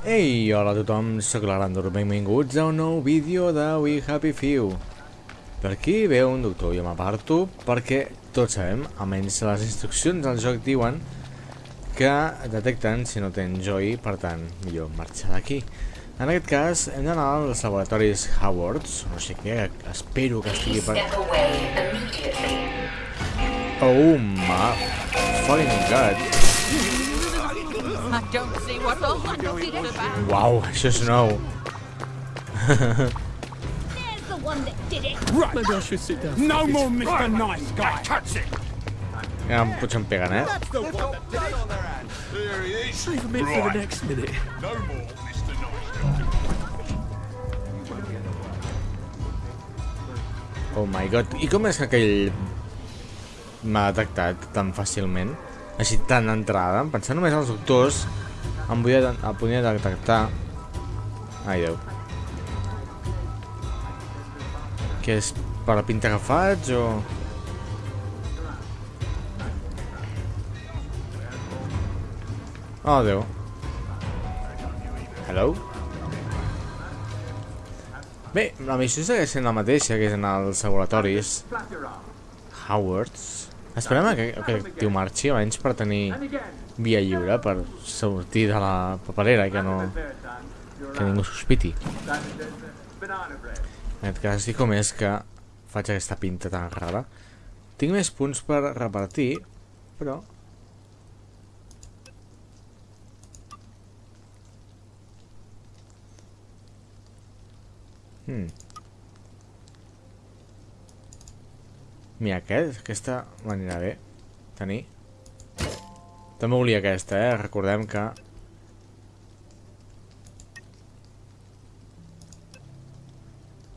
Ei, hola a tothom, sóc la Grandor, benvinguts a un nou vídeo de We Happy Few. Per aquí ve un doctor, jo m'aparto perquè tots sabem, almenys les instruccions del joc diuen que detecten si no tens joy, per tant, millor marxar d'aquí. En aquest cas, hem d'anar als laboratoris Howards, no sé què, espero que estigui per... Oh my fucking god. Uau, això és nou. There's the one that did it. Right. Maybe I should sit down. No more Mr. Nice Guy. Touch it. Ja potser em peguen, eh? For the next minute. No more, Mr. Nice Oh my god. I com és que aquell m'ha detectat tan fàcilment? Així tan d'entrada? Pensant només als doctors em podia, em podia detectar... Ai, Déu. Que és per la pinta que faig o... Oh, Déu. Hello? Bé, la missió segueix sent la mateixa que és en els laboratoris Howards. Esperem a que, que tio marxi almenys per tenir via lliure per sortir de la paperera i que no que ningú sospiti. En aquest cas sí com és que faig aquesta pinta tan rara. Tinc més punts per repartir, però... Hmm. Mira, aquest, aquesta m'anirà bé tenir. També volia aquesta, eh? Recordem que...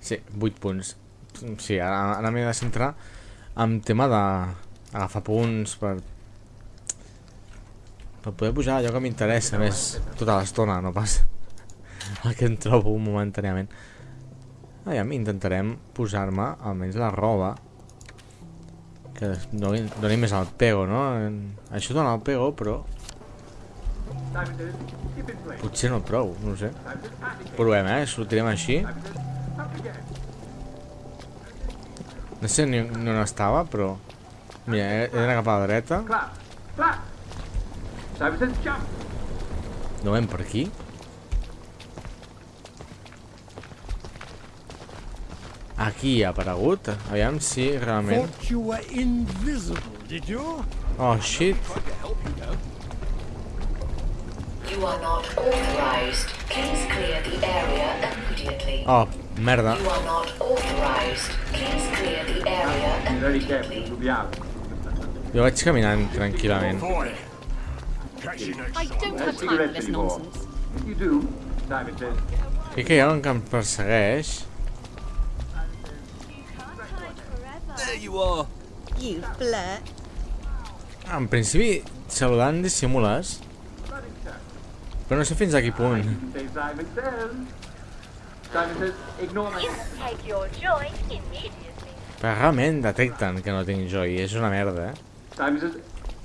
Sí, 8 punts. Sí, ara, ara m'he de centrar en tema de agafar punts per... Per poder pujar allò que m'interessa més tota l'estona, no pas el que em trobo momentàniament. Aviam, intentarem posar-me almenys la roba que doni, més al pego, no? Això dona el pego, però... Potser no prou, no ho sé. Provem, eh? Sortirem així. No sé ni, ni on estava, però... Mira, d'anar cap a la dreta. No veiem per aquí. Aquí ha aparegut. Aviam si realment... Oh, shit. You are not authorized. Please clear the area immediately. Oh, merda. You are not authorized. Please clear the area immediately. Jo vaig caminant tranquil·lament. I. Crec que hi ha un que em persegueix. You flirt. En principi, saludant dissimules. Però no sé fins a quin punt. Però realment detecten que no tinc joy. És una merda, eh?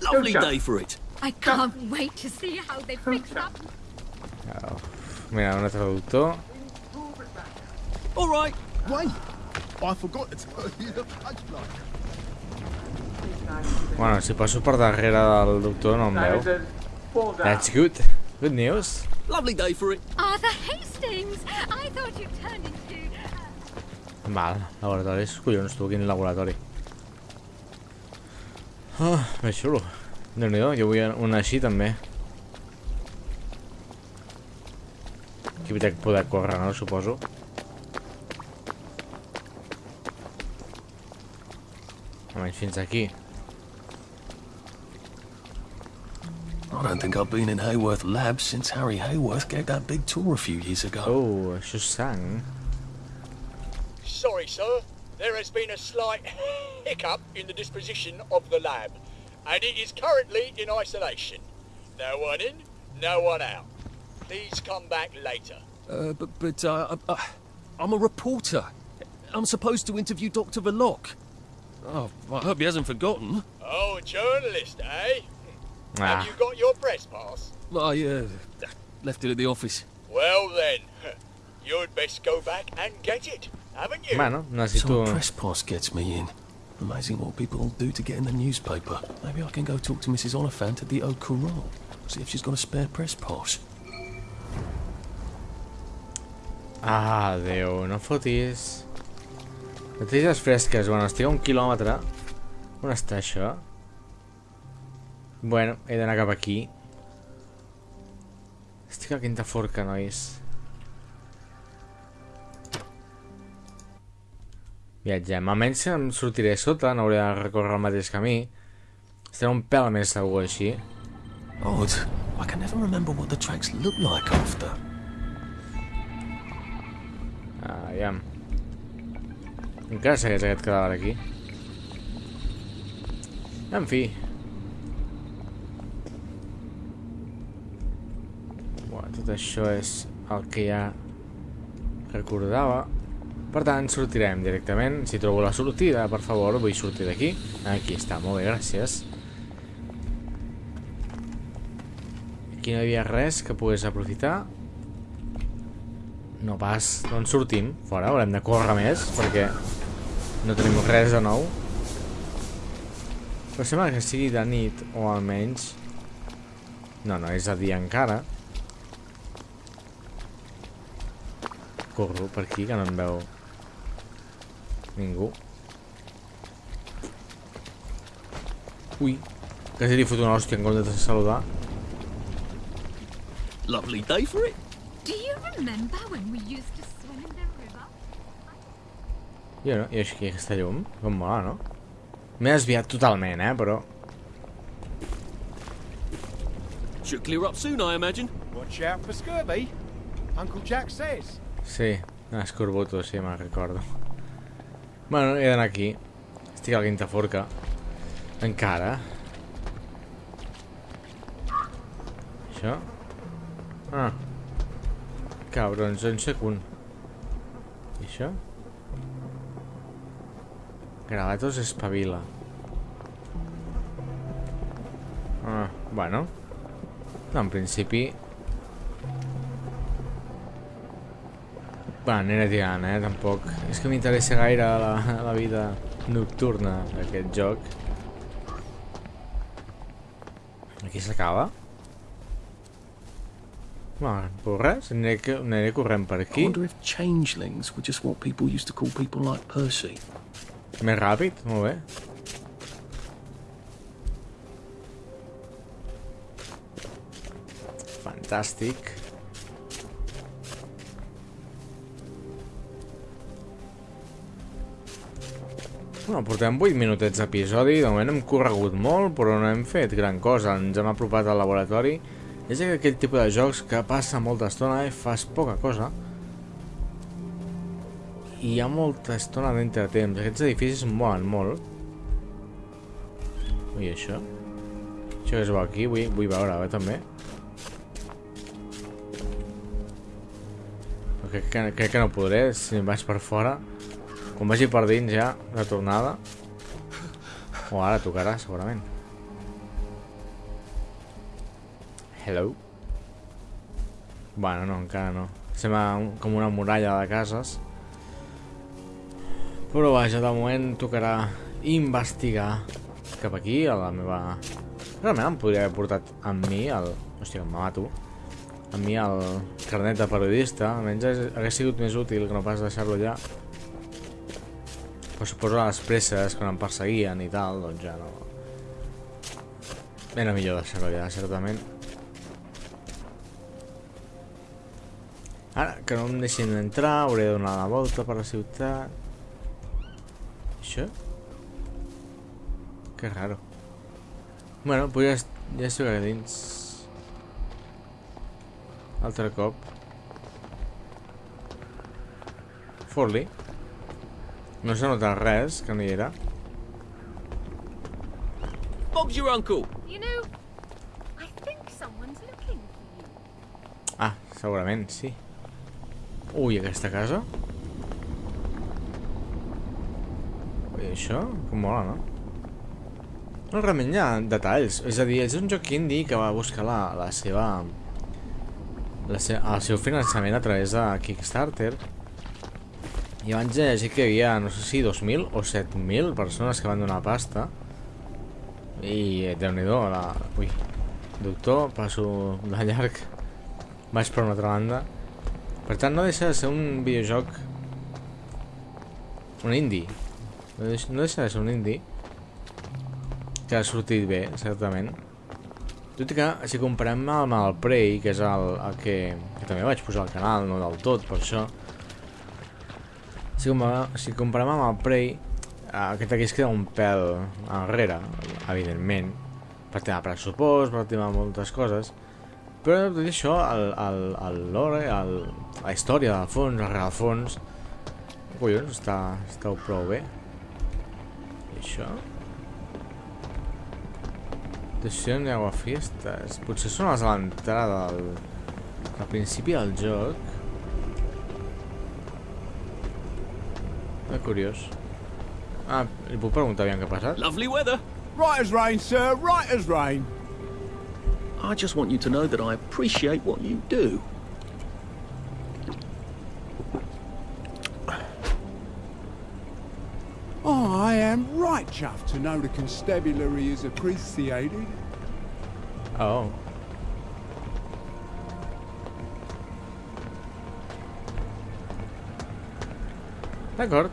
Lovely day for it. I can't wait to see how they fix up. Oh. Mira, un traductor. All right. Wait, I forgot to tell you the. Bueno, si passo per darrere del doctor no em veu. That's good. Good news. Lovely day for it. Arthur Hastings! I thought you turned into... Val, laboratoris. Collons, tu, quin laboratori. Ah, més xulo. Déu-n'hi-do, jo vull una així també. Aquí vull poder córrer, no? Suposo. Almenys fins aquí. I don't think I've been in Hayworth Labs since Harry Hayworth gave that big tour a few years ago. Oh, això just sang. Sorry, sir. There has been a slight hiccup in the disposition of the lab, and it is currently in isolation. No one in, no one out. Please come back later. Uh, but but uh, uh, I'm a reporter. I'm supposed to interview Dr. Verloc. Oh, I hope he hasn't forgotten. Oh, a journalist, eh? Ah, Have you got your press pass? I, uh, Left it at the office. Well then, you'd best go back and get it, haven't you? Bueno, So necessito... a press pass gets me in. Amazing what people do to get in the newspaper. Maybe I can go talk to Mrs. Oliphant at the Au Courant. See if she's got a spare press pass. Ah, Déu, no fotis. Notícies fresques. Bueno, estic a un quilòmetre. On està això? Bueno, he d'anar cap aquí. Estic a Quinta Forca, nois. Viatgem. Almenys si em sortiré a sota, no hauré de recórrer el mateix camí. Estaré un pèl més segur així. Odd. I can never remember what the tracks look like after. Aviam. Encara segueix aquest cadàver aquí. En fi. Bueno, tot això és el que ja recordava. Per tant, sortirem directament. Si trobo la sortida, per favor, vull sortir d'aquí. Aquí està, molt bé, gràcies. Aquí no hi havia res que pogués aprofitar. No pas, doncs sortim fora, haurem de córrer més perquè no tenim res de nou. Però sembla que sigui de nit o almenys... No, no, és de dia encara. Corro per aquí que no em veu ningú. Ui, quasi li foto una hòstia en comptes de saludar. Lovely day for it. Do you remember when we used to swim in the? Jo no, i així aquesta llum, com mola, no? M'he desviat totalment, eh, però... Should clear up soon, I imagine. Watch out for scurvy. Uncle Jack says. Sí, escorbuto, sí, me'n recordo. Bueno, he d'anar aquí. Estic a la quinta forca. Encara. Això? Ah. Cabrons, un segon. I això? Gravatos espavila. Ah, bueno. No, en principi... Va, aniré tirant, eh? Tampoc... És que m'interessa gaire la, la vida nocturna d'aquest joc. Aquí s'acaba? No, però res, aniré, aniré corrent per I aquí. wonder if changelings were just what people used to call people like Percy. Més ràpid, molt bé. Fantàstic. Bueno, portem 8 minutets d'episodi, de moment hem corregut molt, però no hem fet gran cosa, ens hem apropat al laboratori. És aquell tipus de jocs que passa molta estona i fas poca cosa. I hi ha molta estona d'entretemps, aquests edificis molen molt. Ui, això? Això que es veu aquí, vull, vull veure, eh, també. Crec que, crec que no podré, si em vaig per fora. Quan vagi per dins ja, de tornada. O ara tocarà, segurament. Hello. Bueno, no, encara no. Sembla com una muralla de cases. Però vaja, de moment tocarà investigar cap aquí, a la meva... Realment em podria haver portat amb mi el... Hòstia, em mato. Amb mi el carnet de periodista. Almenys hagués- sigut més útil que no pas deixar-lo allà. Però suposo a les presses, quan em perseguien i tal, doncs ja no... Era millor deixar-ho allà, certament. Ara, que no em deixin entrar, hauré de donar la volta per la ciutat. Això? Que raro. Bueno, pues ja, ja estic dins. Altre cop. Forli. No s'ha notat res, que no hi era. Bob's your uncle. You know, I think someone's looking for you. Ah, segurament, sí. Ui, aquesta casa? Això? Com mola, no? No, realment hi ha detalls. És a dir, és un joc indie que va buscar la, la seva la se el seu finançament a través de Kickstarter i abans de llegir que hi havia, no sé si 2.000 o 7.000 persones que van donar pasta i eh, déu-n'hi-do la... ui, doctor, passo de llarg vaig per una altra banda per tant no deixa de ser un videojoc un indie no deixa, de ser un indie que ha sortit bé, certament. Tot i que si comparem amb el Prey que és el, el que, que també vaig posar al canal no del tot, per això. Si comparem, si comparem amb el Prey aquest aquí es queda un pèl enrere evidentment. Per tema pressupost, per tema moltes coses. Però tot i això el, el, el lore, el, la història del fons, el rerefons collons, està, està prou bé això Decisió de Aguafiestas potser són les a l'entrada del, al principi del joc és curiós ah, li puc preguntar aviam què ha passat Lovely weather. Right as rain, sir, right as rain. I just want you to know that I appreciate what you do. Right chuffed to know the constabulary is appreciated. oh D'acord.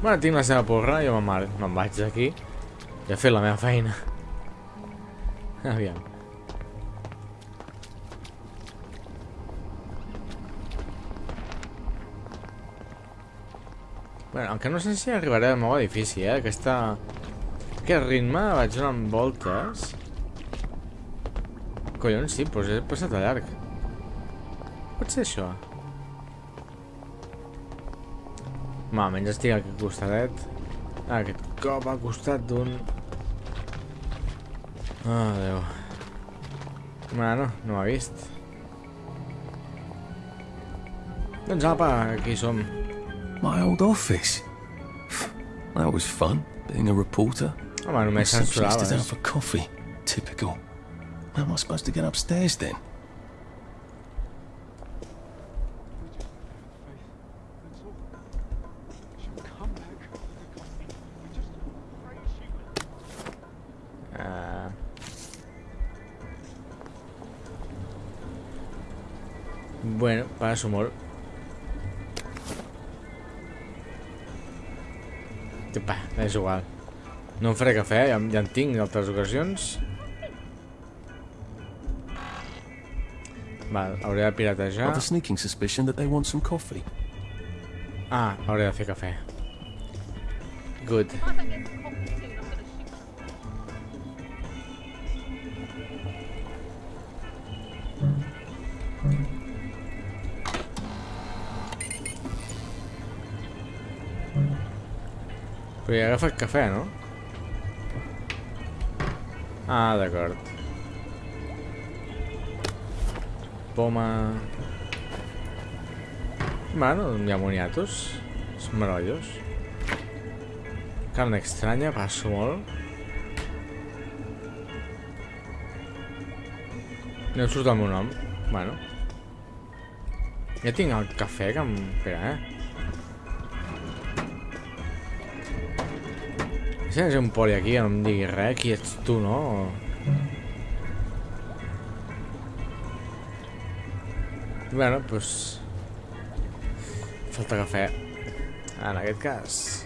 Bueno, tinc la seva porra, jo me'n me'n vaig d'aquí. Ja he fet la meva feina. Aviam. Bueno, encara no sé si arribaré al nou edifici, eh? Aquesta... Aquest ritme vaig donant voltes. Collons, sí, doncs he passat a llarg. Pot ser això? Home, almenys estic aquí al costadet. Ah, aquest cop al costat d'un... Ah, Déu. Bueno, no m'ha vist. Doncs apa, aquí som. My old office. That was fun, being a reporter. I might have només Simply stood out censuraves. for coffee. Typical. How am I supposed to get upstairs then? Ah. Bueno, passo molt. Va, és igual. No em faré cafè, ja, ja en tinc d'altres ocasions. Val, hauré de piratejar. The sneaking suspicion that they want some coffee. Ah, hauré de fer cafè. Good. Però ja he agafat cafè, no? Ah, d'acord. Poma... Bueno, hi ha moniatos. És meravellós. Carn estranya, passo molt. No surt el meu nom. Bueno. Ja tinc el cafè que em... Espera, eh? Ha un poli aquí no em digui res, qui ets tu, no? Bueno, doncs... Pues... Falta cafè. En aquest cas...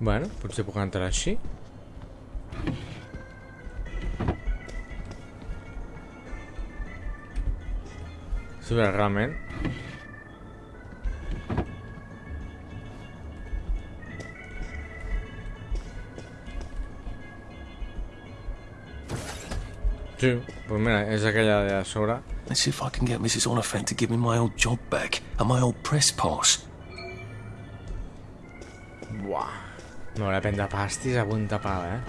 Bueno, potser puc entrar així. Sí, però realment... Sí, pues mira, és aquella de sobre. Let's see if I can get Mrs. Oliphant to give me my old job back and my old press pass. No, volia prendre pastis a punta pala, eh?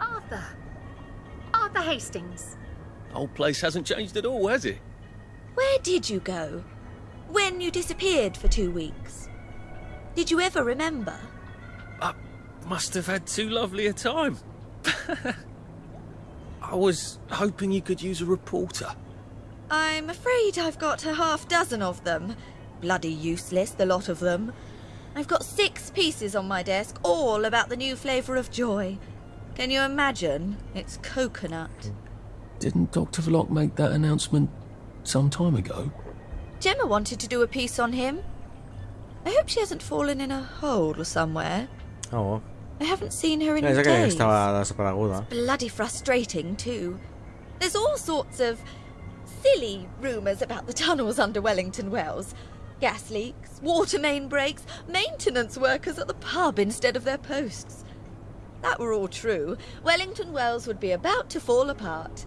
Arthur. Arthur Hastings. The Old place hasn't changed at all, has it? Where did you go? When you disappeared for two weeks? Did you ever remember? I must have had too lovely a time. I was hoping you could use a reporter. I'm afraid I've got a half dozen of them. Bloody useless, the lot of them. I've got six pieces on my desk, all about the new flavour of joy. Can you imagine? It's coconut. Didn't Dr. Vlok make that announcement some time ago? Gemma wanted to do a piece on him. I hope she hasn't fallen in a hole somewhere. Oh, I haven't seen her in és days. estava desapareguda. Bloody frustrating, too. There's all sorts of silly rumours about the tunnels under Wellington Wells. Gas leaks, water main breaks, maintenance workers at the pub instead of their posts. That were all true. Wellington Wells would be about to fall apart.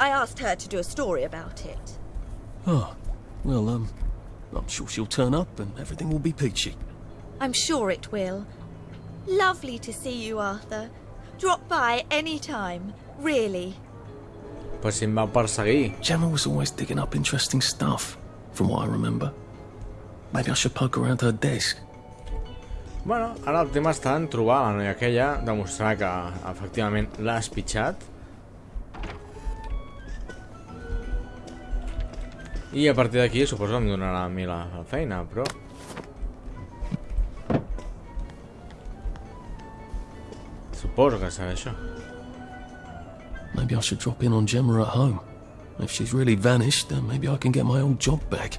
I asked her to do a story about it. Oh, well, um, I'm sure she'll turn up and everything will be peachy. I'm sure it will. Lovely to see you, Arthur. Drop by any time, really. Pues si em va perseguir. Gemma was always digging up interesting stuff, from what I remember. Maybe I should poke around her desk. Bueno, ara el tema està en trobar la noia aquella, demostrar que efectivament l'ha espitxat. I a partir d'aquí suposo em donarà a mi la, la feina, però... Suposo que serà això. Maybe I should drop in on Gemma at home. If she's really vanished, then maybe I can get my old job back.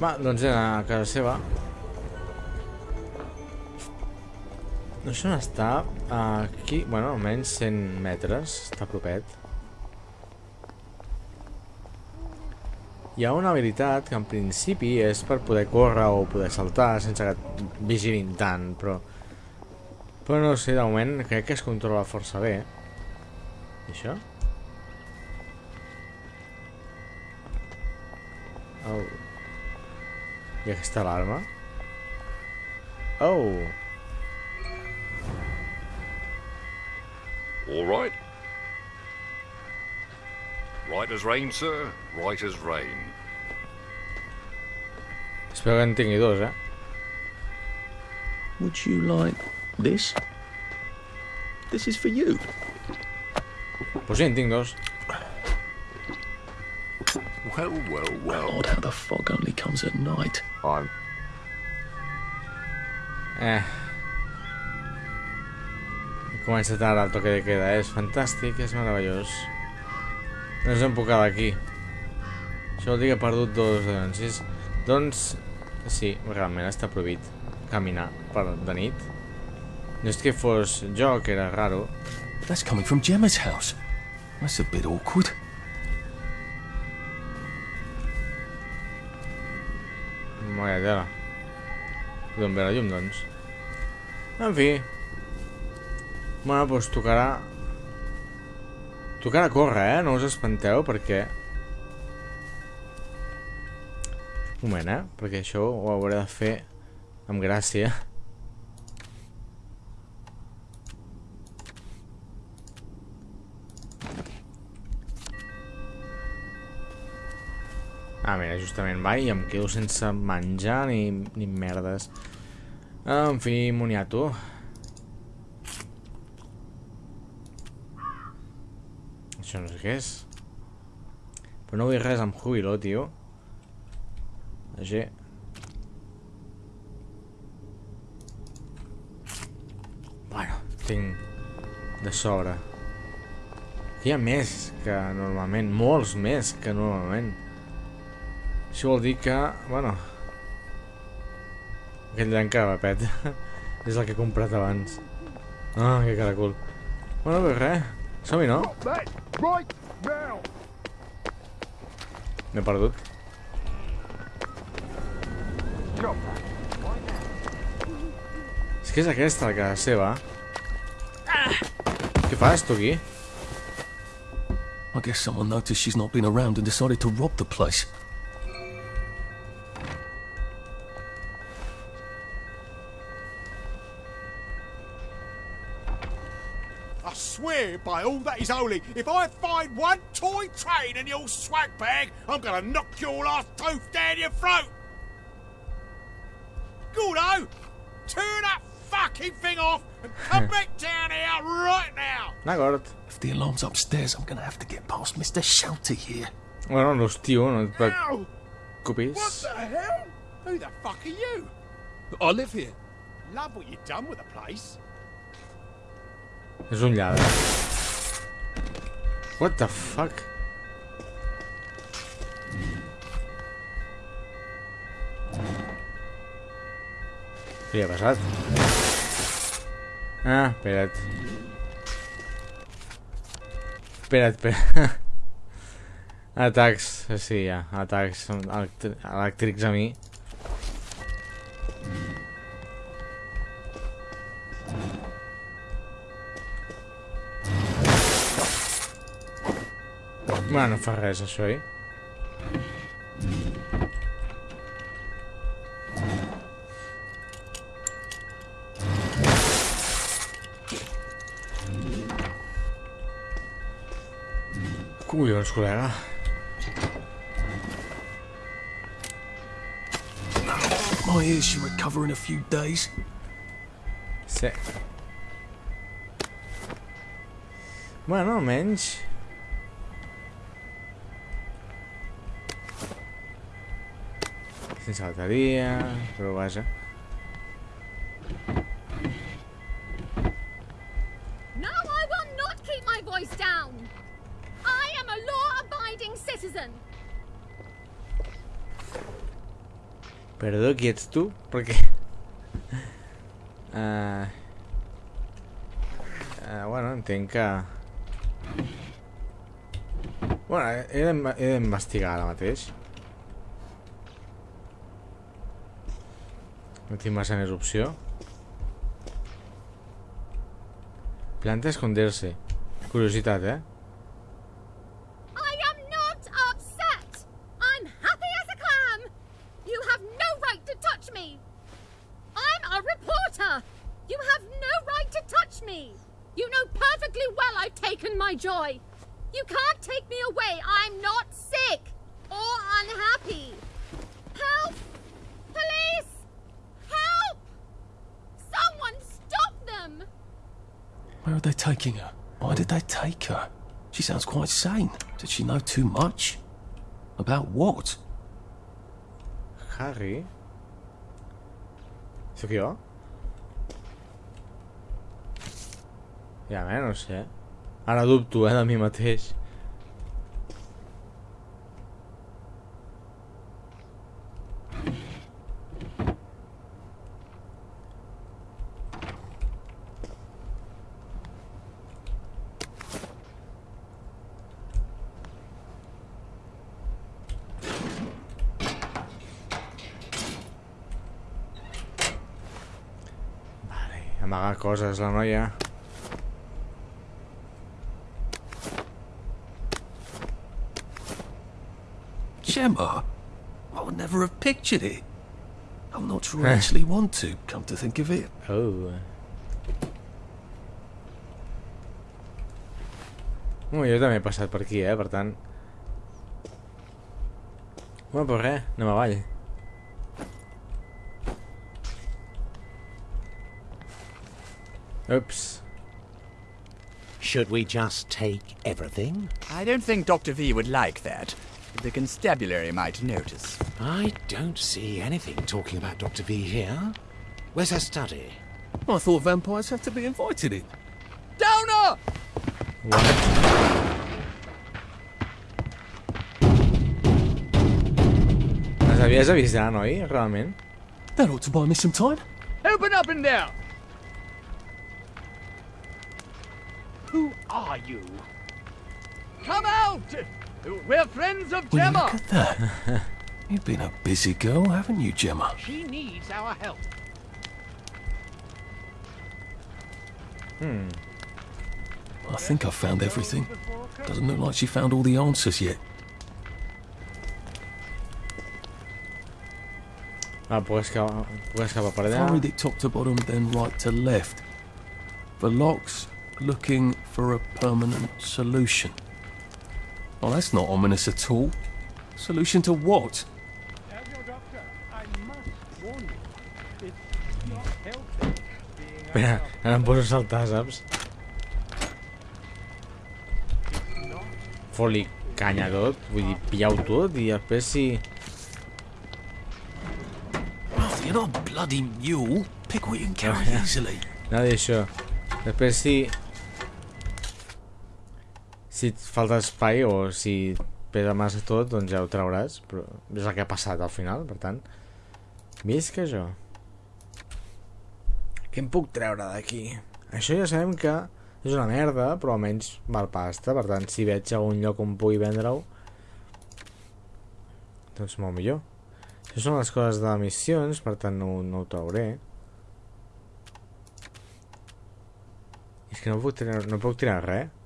Va, doncs era a casa seva. No sé on està. Aquí, bueno, almenys 100 metres. Està propet. Hi ha una habilitat que en principi és per poder córrer o poder saltar sense que et vigilin tant, però... Però no sé, de moment crec que es controla força bé. I això? Oh. I aquesta alarma? Oh! All right. Right as rain, sir. Right as rain. Espero que en tingui dos, eh? Would you like this? This is for you. Pues sí, en dos. Well, well, well. Odd how the fog only comes at night. I'm Eh. He començat ara el toque de queda, és fantàstic, és meravellós. No ens hem puc quedar aquí. Això vol dir que he perdut dos denúncies. Doncs, sí, realment està prohibit caminar per de nit. No és que fos jo, que era raro. That's coming from Gemma's house. That's a bit awkward. Moia tela. D'on ve la llum, doncs? En fi. Bueno, doncs tocarà... Tocarà córrer, eh? No us espanteu, perquè... Un moment, eh? Perquè això ho hauré de fer amb gràcia. Ah, mira, justament va i em quedo sense menjar ni, ni merdes. En fi, moniato. Això no sé què és. Però no vull res amb jubilo, tio. G. Bueno, tinc de sobre. Hi ha més que normalment, molts més que normalment. Això vol dir que, bueno... Aquell llancarapet és el que he comprat abans. Ah, que caracol. Bueno, pues res. Som-hi, no? M'he perdut. És que és aquesta la casa seva. Què fas, tu aquí? I guess someone noticed she's not been around and decided to rob the place. Swear by all that is holy, if I find one toy train in your swag bag, I'm gonna knock your last tooth down your throat! Gordo, turn that fucking thing off and come back down here right now! I got it. If the alarm's upstairs, I'm gonna have to get past Mr. Shelter here. Bueno, no, tio, no et Ow! What the hell? Who the fuck are you? I live here. Love what you've done with the place. És un lladre. What the fuck? Què ha passat? Ah, espera't. Espera't, espera't. Atacs, sí, ja. Atacs elèctrics a mi. Bueno, no fa res, això, eh? Collons, col·lega. My ears should recover in a few days. Sí. Bueno, almenys... Sense bateria, però vaja. No, I will not keep my voice down. I am a law-abiding citizen. Perdó, qui ets tu? Perquè... Uh... Uh, bueno, entenc que... Bueno, he d'investigar ara mateix. No tinc massa més opció. Planta esconderse. Curiositat, eh? I am not upset. I'm happy as a clam. You have no right to touch me. I'm a reporter. You have no right to touch me. You know perfectly well I've taken my joy. You can't take me away. I'm not sick or unhappy. Help! Police! Help! Someone stop them! Where are they taking her? Why did they take her? She sounds quite sane. Did she know too much? About what? Harry? Sóc jo? Ja, bé, no sé. Ara dubto, eh, de mi mateix. Vale, amagar coses la noia. Gemma? I would never have pictured it. I'm not sure I actually want to, come to think of it. Oh. Oh, jo també he passat per aquí, eh, per tant... Bueno, però res, anem avall. Ups. Should we just take everything? I don't think Dr. V would like that. The constabulary might notice. I don't see anything talking about Dr. V here. Where's her study? I thought vampires have to be invited in. Downer! Les havies d'avisar, noi, realment? That ought to buy me some time. Open up in there! Who are you? Come out! We're friends of Will you Gemma! look at that? You've been a busy girl, haven't you, Gemma? She needs our help. Hmm. I think I've found everything. Doesn't look like she found all the answers yet. Ah, puc escapar, puc escapar per If I allà. read it top to bottom, then right to left. For locks, looking for for a permanent solution. Well, that's not ominous at all. Solution to what? As your doctor, I must warn you. It's not healthy being Espera, ara em poso a saltar, saps? Fot-li canya a tot, vull dir, pillau tot i després si... Oh, you're not bloody mule. Pick what you can carry easily. Nada d'això. Després si... Si et falta espai o si pesa massa tot, doncs ja ho trauràs, però és el que ha passat al final, per tant. Visca jo. Què em puc treure d'aquí? Això ja sabem que és una merda, però almenys val pasta, per tant, si veig algun lloc on pugui vendre-ho, doncs molt millor. Això són les coses de missions, per tant no, no ho trauré. És que no puc tirar, no puc tirar res.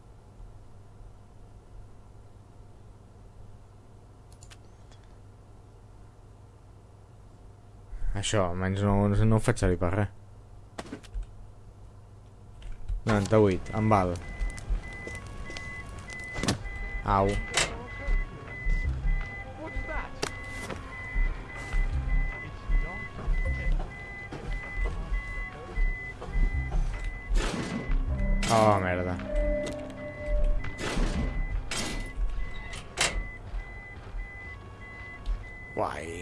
Això, almenys no, no, ho faig servir per res. 98, em val. Au. Oh, merda. Guai.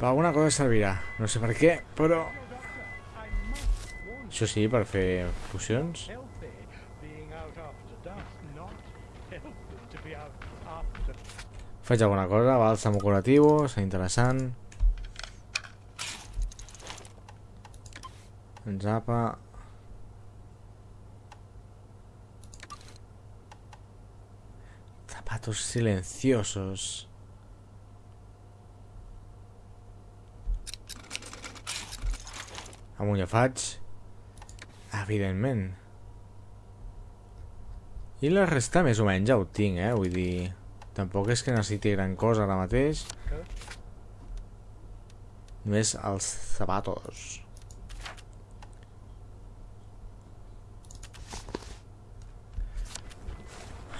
Per alguna cosa servirà. No sé per què, però... Això sí, per fer pocions. healthy being out after dusk, not healthy to be out after Faig alguna cosa, bàlsam curatiu, és interessant. En Zapa... Zapatos silenciosos. Amunt ja faig. Evidentment. I la resta més o menys ja ho tinc, eh? Vull dir... Tampoc és que necessiti gran cosa ara mateix. Només els zapatos.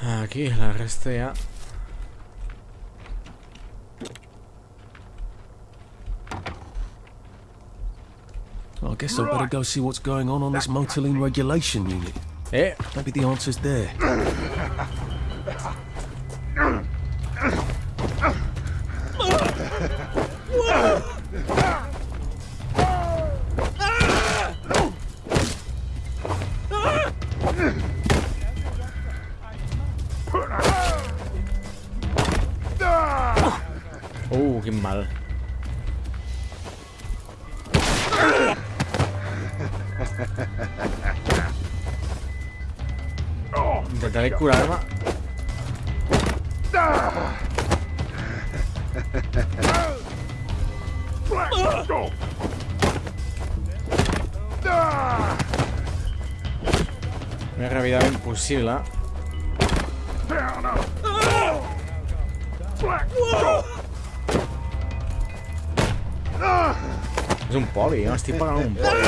Aquí, la resta ja... I guess I'd better go see what's going on on this motoline regulation unit. Eh? Maybe the answer's there. ràpidament possible. És un poli, no? Estic pagant un poli.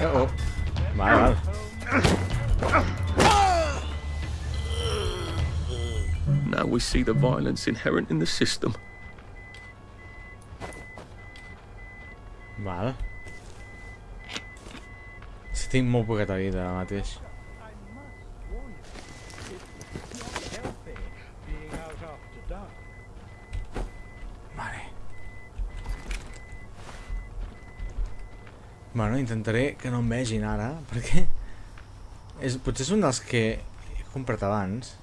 Oh, oh. Vale, vale. Now we see the violence inherent in the system. Si tinc molt poqueta vida ara mateix. Vale. Bueno, intentaré que no em vegin ara, perquè... És, potser és un dels que he comprat abans.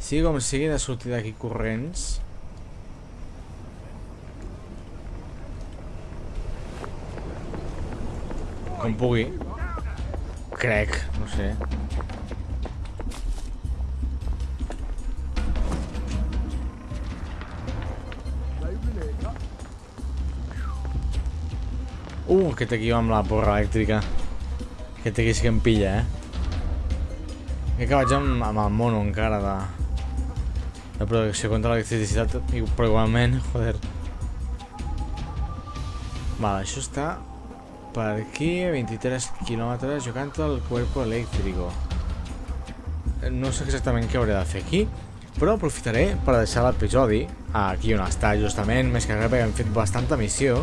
Sigui com sigui de sortir d'aquí corrents. Com pugui. Crec, no sé. Uh, aquest aquí va amb la porra elèctrica. Aquest aquí sí que em pilla, eh? Crec que vaig amb, amb el mono encara de, de protecció contra l'electricitat, però igualment, joder, Vale, això està per aquí, a 23 quilòmetres, jugant al cuerpo eléctrico. No sé exactament què hauré de fer aquí, però aprofitaré per deixar l'episodi aquí on està justament, més que res perquè hem fet bastanta missió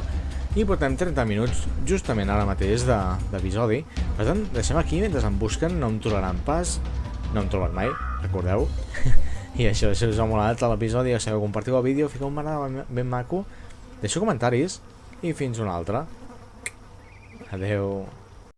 i portem 30 minuts justament ara mateix de- d'episodi. Per tant, deixem aquí mentre em busquen, no em trobaran pas, no em troben mai, recordeu? I això, si us ha molat l'episodi, ja sabeu, compartiu el vídeo, fiqueu un m'agrada ben maco, deixeu comentaris i fins una altra. Adeu.